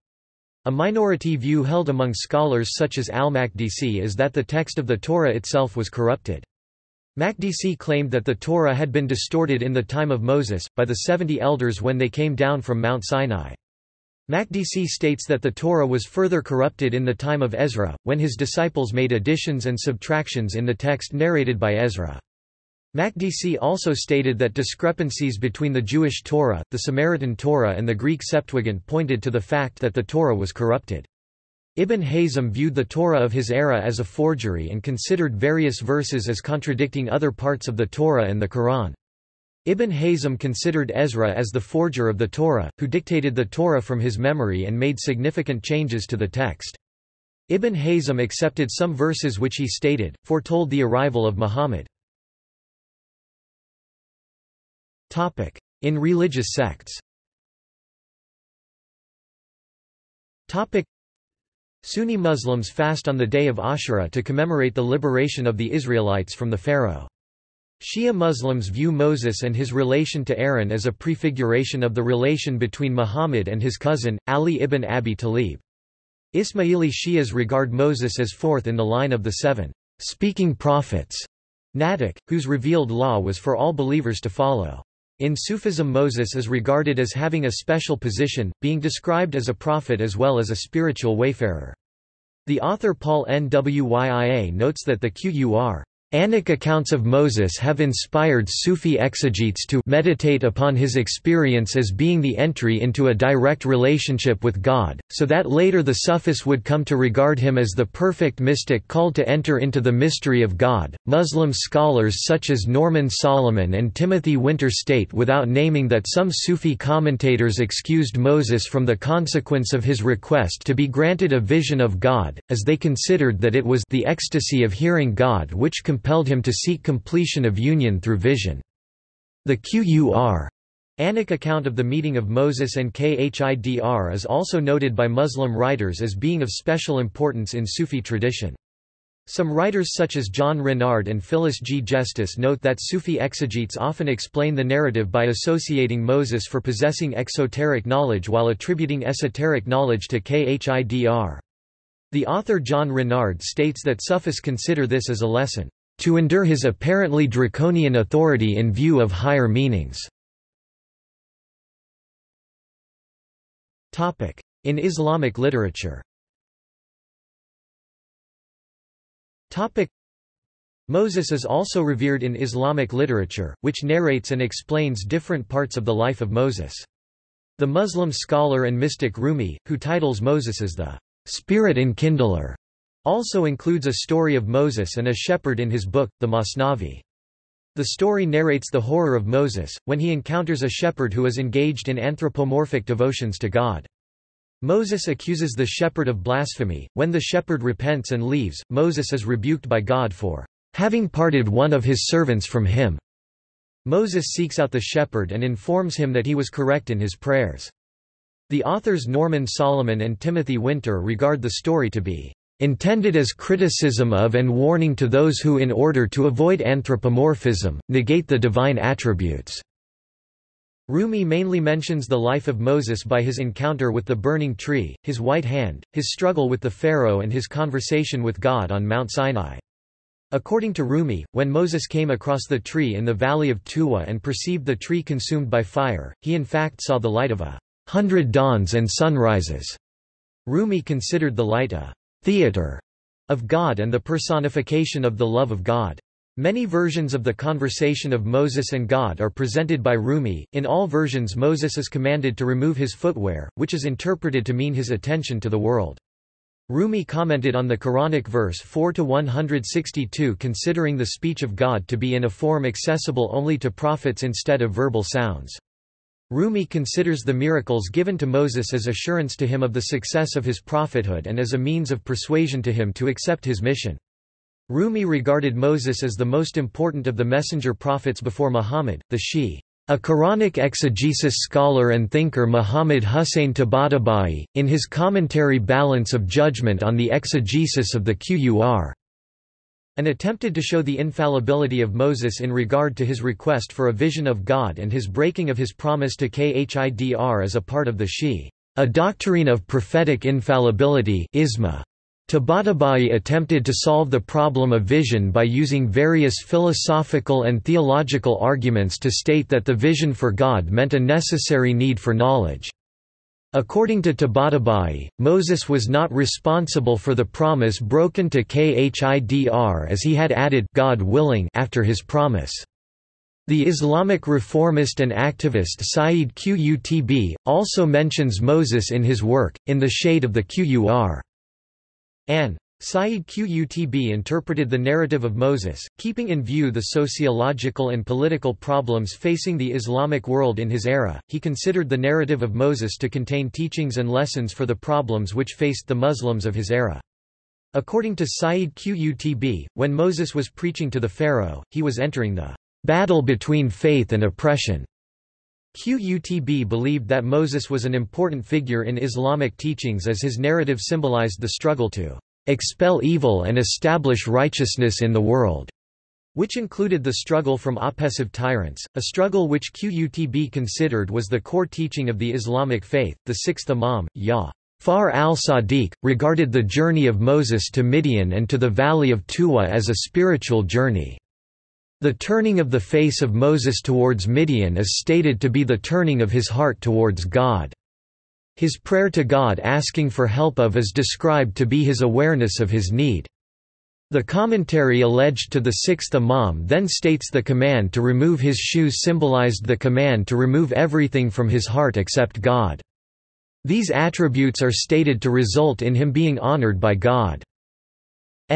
A minority view held among scholars such as al-Makdisi is that the text of the Torah itself was corrupted. Makdisi claimed that the Torah had been distorted in the time of Moses, by the seventy elders when they came down from Mount Sinai. Makdisi states that the Torah was further corrupted in the time of Ezra, when his disciples made additions and subtractions in the text narrated by Ezra. Makdisi also stated that discrepancies between the Jewish Torah, the Samaritan Torah and the Greek Septuagint pointed to the fact that the Torah was corrupted. Ibn Hazm viewed the Torah of his era as a forgery and considered various verses as contradicting other parts of the Torah and the Quran. Ibn Hazm considered Ezra as the forger of the Torah, who dictated the Torah from his memory and made significant changes to the text. Ibn Hazm accepted some verses which he stated, foretold the arrival of Muhammad. In religious sects Sunni Muslims fast on the day of Ashura to commemorate the liberation of the Israelites from the Pharaoh. Shia Muslims view Moses and his relation to Aaron as a prefiguration of the relation between Muhammad and his cousin, Ali ibn Abi Talib. Ismaili Shias regard Moses as fourth in the line of the seven speaking prophets, Nadak, whose revealed law was for all believers to follow. In Sufism Moses is regarded as having a special position, being described as a prophet as well as a spiritual wayfarer. The author Paul Nwyia notes that the Qur Anic accounts of Moses have inspired Sufi exegetes to meditate upon his experience as being the entry into a direct relationship with God, so that later the Sufis would come to regard him as the perfect mystic called to enter into the mystery of God. Muslim scholars such as Norman Solomon and Timothy Winter state without naming that some Sufi commentators excused Moses from the consequence of his request to be granted a vision of God, as they considered that it was the ecstasy of hearing God which compelled him to seek completion of union through vision. The Qur Anic account of the meeting of Moses and Khidr is also noted by Muslim writers as being of special importance in Sufi tradition. Some writers such as John Renard and Phyllis G. Jestice note that Sufi exegetes often explain the narrative by associating Moses for possessing exoteric knowledge while attributing esoteric knowledge to Khidr. The author John Renard states that Sufis consider this as a lesson to endure his apparently draconian authority in view of higher meanings. In Islamic literature Moses is also revered in Islamic literature, which narrates and explains different parts of the life of Moses. The Muslim scholar and mystic Rumi, who titles Moses as the spirit enkindler, also includes a story of Moses and a shepherd in his book, the Masnavi. The story narrates the horror of Moses, when he encounters a shepherd who is engaged in anthropomorphic devotions to God. Moses accuses the shepherd of blasphemy. When the shepherd repents and leaves, Moses is rebuked by God for having parted one of his servants from him. Moses seeks out the shepherd and informs him that he was correct in his prayers. The authors Norman Solomon and Timothy Winter regard the story to be intended as criticism of and warning to those who in order to avoid anthropomorphism, negate the divine attributes." Rumi mainly mentions the life of Moses by his encounter with the burning tree, his white hand, his struggle with the Pharaoh and his conversation with God on Mount Sinai. According to Rumi, when Moses came across the tree in the valley of Tuwa and perceived the tree consumed by fire, he in fact saw the light of a hundred dawns and sunrises. Rumi considered the light a theater of God and the personification of the love of God. Many versions of the conversation of Moses and God are presented by Rumi. In all versions, Moses is commanded to remove his footwear, which is interpreted to mean his attention to the world. Rumi commented on the Quranic verse 4 to 162 considering the speech of God to be in a form accessible only to prophets instead of verbal sounds. Rumi considers the miracles given to Moses as assurance to him of the success of his prophethood and as a means of persuasion to him to accept his mission. Rumi regarded Moses as the most important of the messenger prophets before Muhammad, the Shi. A Quranic exegesis scholar and thinker Muhammad Hussein Tabatabai, in his commentary Balance of Judgment on the Exegesis of the Qur and attempted to show the infallibility of Moses in regard to his request for a vision of God and his breaking of his promise to Khidr as a part of the Shi, a doctrine of prophetic infallibility isma. Tabatabai attempted to solve the problem of vision by using various philosophical and theological arguments to state that the vision for God meant a necessary need for knowledge. According to Tabatabai, Moses was not responsible for the promise broken to Khidr as he had added God willing after his promise. The Islamic reformist and activist Sayyid Qutb, also mentions Moses in his work, In the Shade of the Qur. An Sayyid Qutb interpreted the narrative of Moses, keeping in view the sociological and political problems facing the Islamic world in his era. He considered the narrative of Moses to contain teachings and lessons for the problems which faced the Muslims of his era. According to Sayyid Qutb, when Moses was preaching to the Pharaoh, he was entering the battle between faith and oppression. Qutb believed that Moses was an important figure in Islamic teachings as his narrative symbolized the struggle to expel evil and establish righteousness in the world, which included the struggle from oppressive tyrants, a struggle which Qutb considered was the core teaching of the Islamic faith. The sixth Imam, Yah. Far al-Sadiq, regarded the journey of Moses to Midian and to the valley of Tuwa as a spiritual journey. The turning of the face of Moses towards Midian is stated to be the turning of his heart towards God. His prayer to God asking for help of is described to be his awareness of his need. The commentary alleged to the sixth Imam then states the command to remove his shoes symbolized the command to remove everything from his heart except God. These attributes are stated to result in him being honored by God's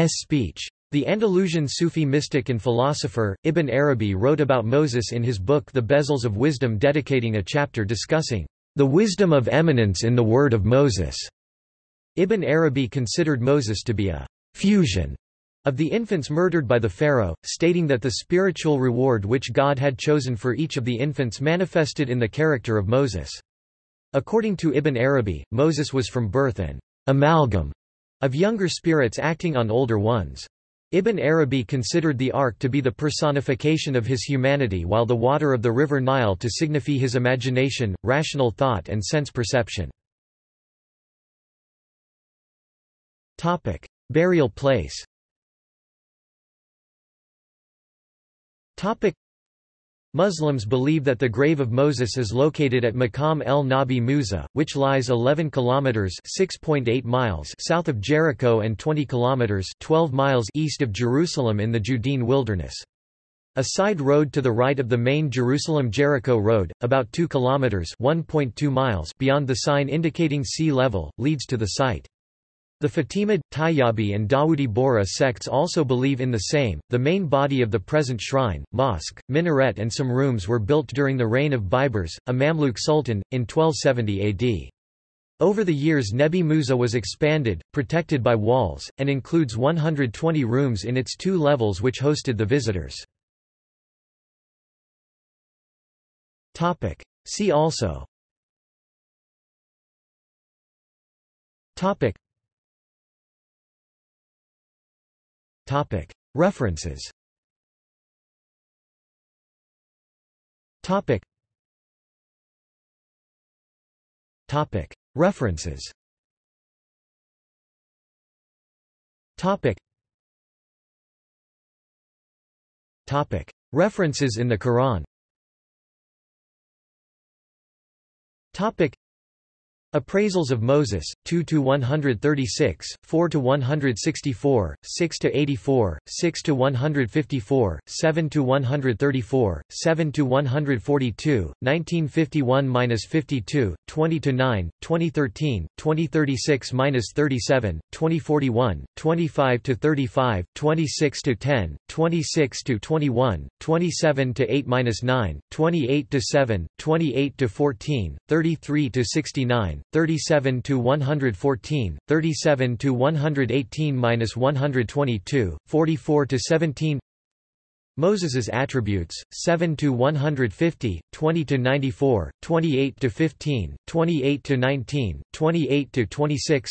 speech. The Andalusian Sufi mystic and philosopher, Ibn Arabi wrote about Moses in his book The Bezels of Wisdom dedicating a chapter discussing the wisdom of eminence in the word of Moses. Ibn Arabi considered Moses to be a fusion of the infants murdered by the Pharaoh, stating that the spiritual reward which God had chosen for each of the infants manifested in the character of Moses. According to Ibn Arabi, Moses was from birth an amalgam of younger spirits acting on older ones. Ibn Arabi considered the ark to be the personification of his humanity while the water of the river Nile to signify his imagination, rational thought and sense perception. Burial place Muslims believe that the grave of Moses is located at Maqam el-Nabi Musa, which lies 11 kilometers (6.8 miles) south of Jericho and 20 kilometers (12 miles) east of Jerusalem in the Judean wilderness. A side road to the right of the main Jerusalem-Jericho road, about 2 kilometers (1.2 miles) beyond the sign indicating sea level, leads to the site. The Fatimid, Tayyabi and Dawoodi Bohra sects also believe in the same. The main body of the present shrine, mosque, minaret and some rooms were built during the reign of Baibars, a Mamluk sultan, in 1270 AD. Over the years Nebi Musa was expanded, protected by walls, and includes 120 rooms in its two levels which hosted the visitors. See also References. References. References in the Quran Appraisals of Moses, 2 to 136, 4 to 164, 6 to 84, 6 to 154, 7 to 134, 7 to 142, 1951–52, 20 to 9, 2013, 2036–37, 2041, 25 to 35, 26 to 10, 26 to 21, 27 to 8-9, 28 to 7, 28–14, 33–69, 37 to 114, 37 to 118-122, 44 to 17. Moses's attributes 7 to 150, 20 to 94, 28 to 15, 28 to 19, 28 to 26.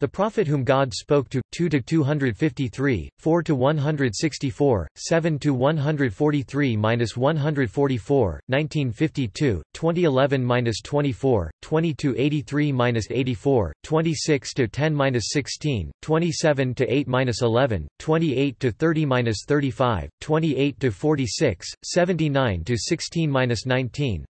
the prophet whom God spoke to 2 to 253 4 to 164 7 to 143 minus 144 1952 2011 minus 24 20 to 83 minus 84 26 to 10 minus 16 27 to 8 minus 11 28 to 30 minus 35 28 to 46 79 to 16 minus 19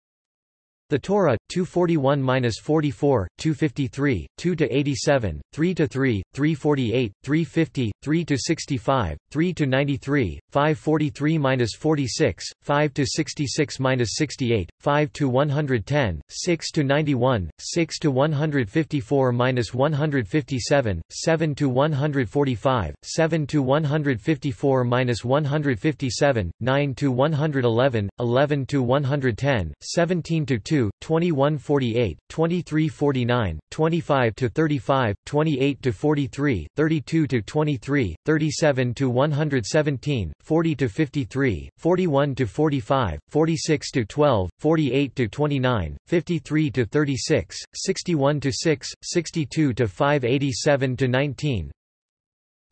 The Torah 241-44, 253, 2-87, 3-3, 348, 350, 3-65, 3-93, 543-46, 5-66-68, 5-110, 6-91, 6-154-157, 7-145, 7-154-157, 9-111, 11-110, 17-2 22, 2148, 2349, 25 to 35, 28 to 43, 32 to 23, 37 to 117, 40 to 53, 41 to 45, 46 to 12, 48 to 29, 53 to 36, 61 to 6, 62 to 587 to 19,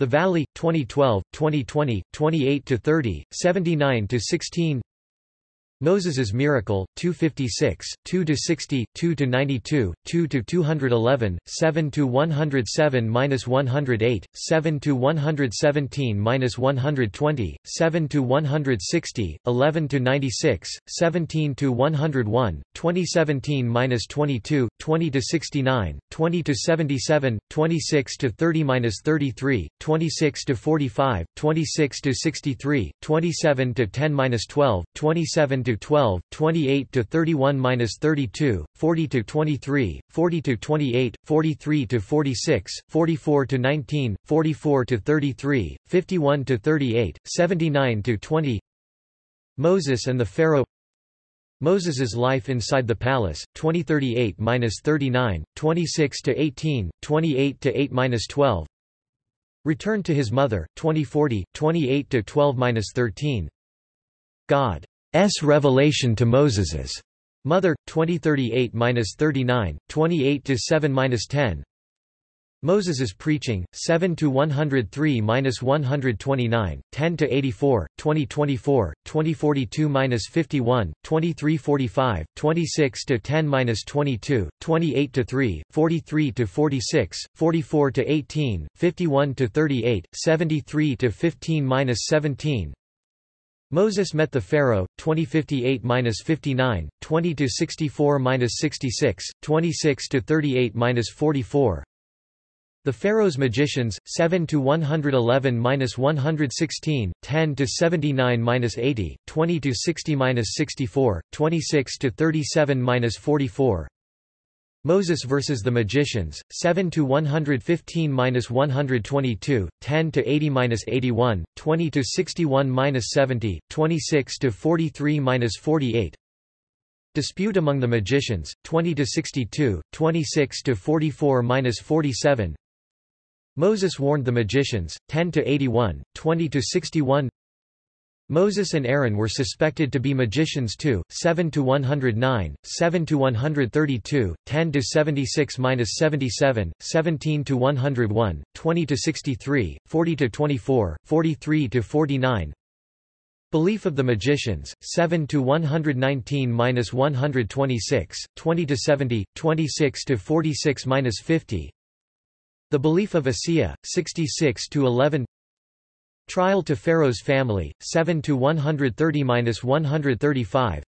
the Valley 2012 2020 28 to 30 79 to 16 Moses's Miracle, 256, 2–60, 2–92, 2–211, 7–107–108, 7–117–120, 7–160, 11–96, 17–101, 2017–22, 20–69, 20–77, 26–30–33, 26–45, 26–63, 27–10–12, 27 to 12, 28 to 31 minus 32, 40 to 23, 40 to 28, 43 to 46, 44 to 19, 44 to 33, 51 to 38, 79 to 20. Moses and the Pharaoh. Moses's life inside the palace 2038-39, 26 to 18, 28 to 8-12. Return to his mother 2040, 28 to 12-13. God revelation to Moses's mother 2038-39 28-7-10 Moses's preaching 7 to 103-129 10 to 84 2024 2042-51 2345 26 to 10-22 28 to 3 Moses met the Pharaoh, 2058-59, 20-64-66, 26-38-44. The Pharaoh's magicians, 7-111-116, 10-79-80, 20-60-64, 26-37-44. Moses versus the Magicians, 7 to 115-122, 10 to 80-81, 20 to 61-70, 26 to 43-48. Dispute among the magicians, 20 to 62, 26 to 44-47. Moses warned the magicians, 10 to 81, 20 to 61. Moses and Aaron were suspected to be magicians too, 7 to 109, 7 to 132, 10 to 76-77, 17 to 101, 20 to 63, 40 to 24, 43 to 49. Belief of the magicians, 7 to 119-126, 20 to 70, 26 to 46-50. The belief of Asiya, 66 to 11. Trial to Pharaoh's family, 7 to 130-135.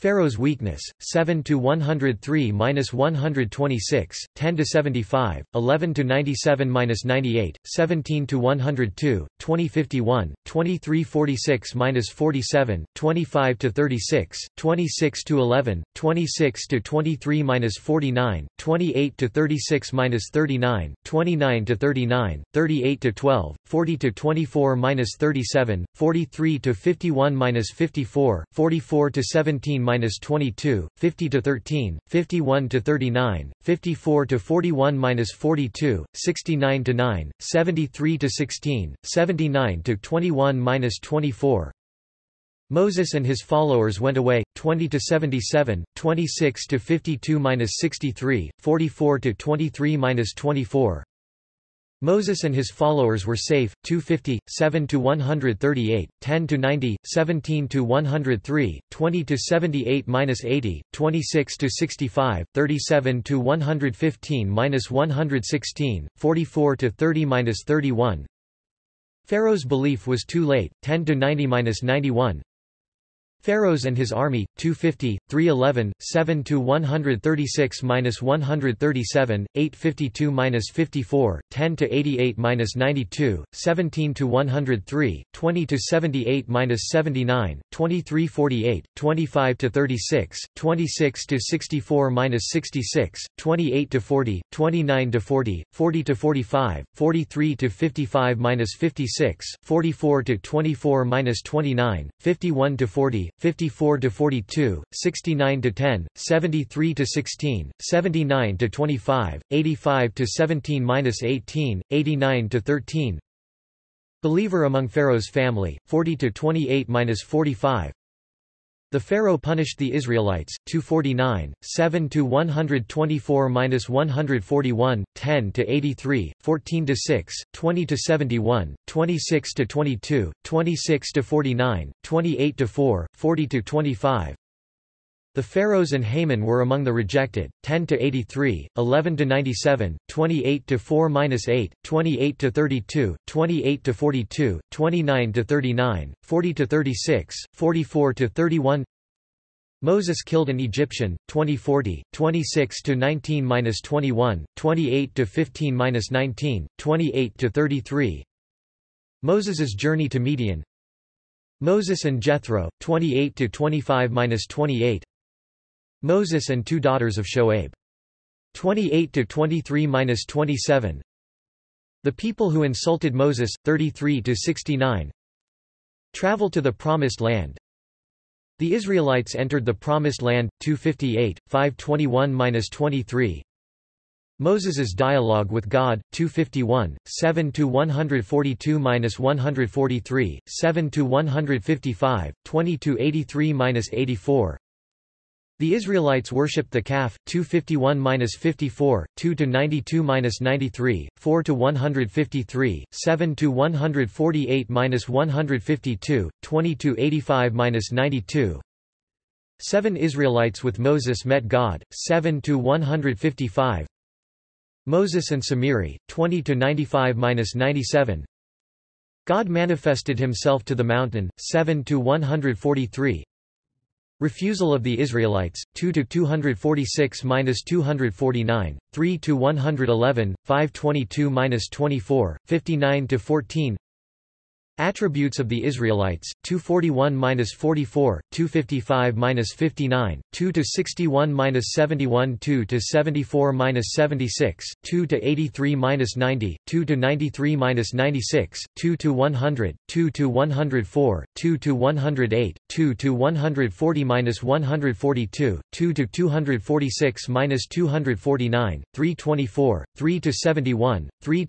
Pharaoh's weakness, 7 to 103 minus 126, 10 to 75, 11 to 97 minus 98, 17 to 102, 2051, 2346 minus 47, 25 to 36, 26 to 11, 26 to 23 minus 49, 28 to 36 minus 39, 29 to 39, 38 to 12, 40 to 24 minus 37, 43 to 51 minus 54, 44 to 17 minus 22, 50 to 13, 51 to 39, 54 to 41 minus 42, 69 to 9, 73 to 16, 79 to 21 minus 24. Moses and his followers went away 20 to 77, 26 to 52 minus 63, 44 to 23 minus 24. Moses and his followers were safe, 250, 7 to 138, 10 to 90, 17 to 103, 20 to 78 minus 80, 26 to 65, 37 to 115 minus 116, 44 to 30 minus 31. Pharaoh's belief was too late, 10 to 90 minus 91. Pharaohs and his army, 250, 311, 7-136-137, 852-54, 10-88-92, 17-103, 20-78-79, 23-48, 25-36, 26-64-66, 28-40, 29-40, 40-45, 43-55-56, 44-24-29, 51-40, 54 to 42, 69–10, 73–16, 79–25, 85–17–18, 89–13 Believer among Pharaoh's family, forty to twenty-eight minus forty-five. The Pharaoh punished the Israelites, 249, 7 to 124 minus 141, 10 to 83, The pharaohs and Haman were among the rejected, 10 to 83, 11 to 97, 28 to 4-8, 28 to 32, 28 to 42, 29 to 39, 40 to 36, 44 to 31. Moses killed an Egyptian, 2040, 26 to 19-21, 28 to 15-19, 28 to 33. Moses's journey to Midian. Moses and Jethro, 28 to 25-28. Moses and two daughters of Shoaib. 28 to 23-27. The people who insulted Moses 33 to 69. Travel to the promised land. The Israelites entered the promised land 258 521-23. Moses's dialogue with God 251 7 to 142-143 7 to 155 20 to 83-84 the Israelites worshipped the calf, 251-54, 2-92-93, 4-153, 7-148-152, 20-85-92. Seven Israelites with Moses met God, 7-155. Moses and Samiri, 20-95-97. God manifested himself to the mountain, 7-143. Refusal of the Israelites, 2 to 246 minus 249, 3 to 111, 522 minus 24, 59 to 14. Attributes of the Israelites: 241-44, 255-59, 2 to 61-71, 2 to 74-76, 2 to 83-90, 2 to 93-96, 2 to 100, 2 to 104, 2 to 108, 2 to 140-142, 2 to 246-249, 324, 3 to 71, 3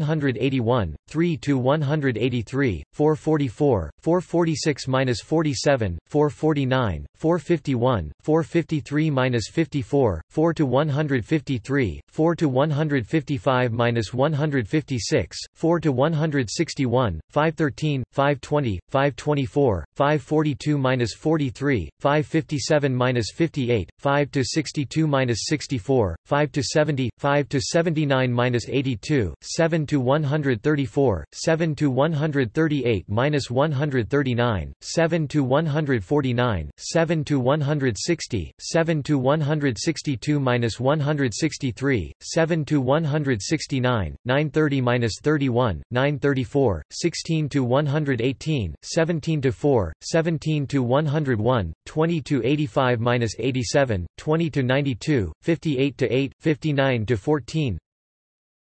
to 75, 3 to 112, 3 to 1 181, 3 to 183, 444, 446-47, 449, 451, 453-54, 4 to 153, 4 to 155-156, 4 to 161, 513, 520, 524, 542-43, 557-58, 5 to 62-64, 5 to 70, 5 to 79-82, 7 to 134, 7 to 138 minus 139, 7 to 149, 7 to 160, 7 to 162 minus 163, 7 to 169, 930 minus 31, 934, 16 to 118, 17 to 4, 17 to 101, 20 to 85 minus 87, 20 to 92, 58 to 8, 59 to 14.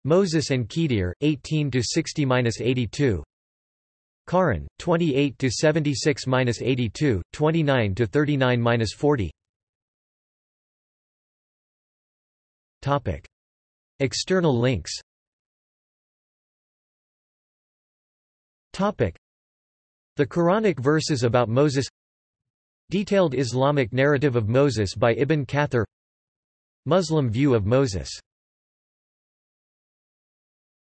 Moses and Khidr, 18 to 60-82. Karan, 28 to 76-82, 29 to 39-40. Topic: External links. Topic: The Quranic verses about Moses. Detailed Islamic narrative of Moses by Ibn Kathir. Muslim view of Moses